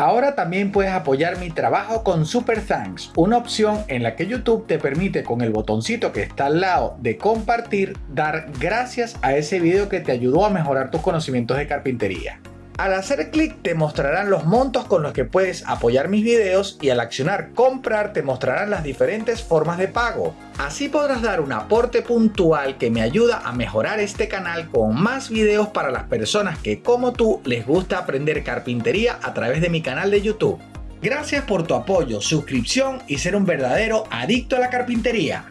Ahora también puedes apoyar mi trabajo con Super Thanks, una opción en la que YouTube te permite con el botoncito que está al lado de compartir dar gracias a ese video que te ayudó a mejorar tus conocimientos de carpintería. Al hacer clic te mostrarán los montos con los que puedes apoyar mis videos y al accionar comprar te mostrarán las diferentes formas de pago. Así podrás dar un aporte puntual que me ayuda a mejorar este canal con más videos para las personas que como tú les gusta aprender carpintería a través de mi canal de YouTube. Gracias por tu apoyo, suscripción y ser un verdadero adicto a la carpintería.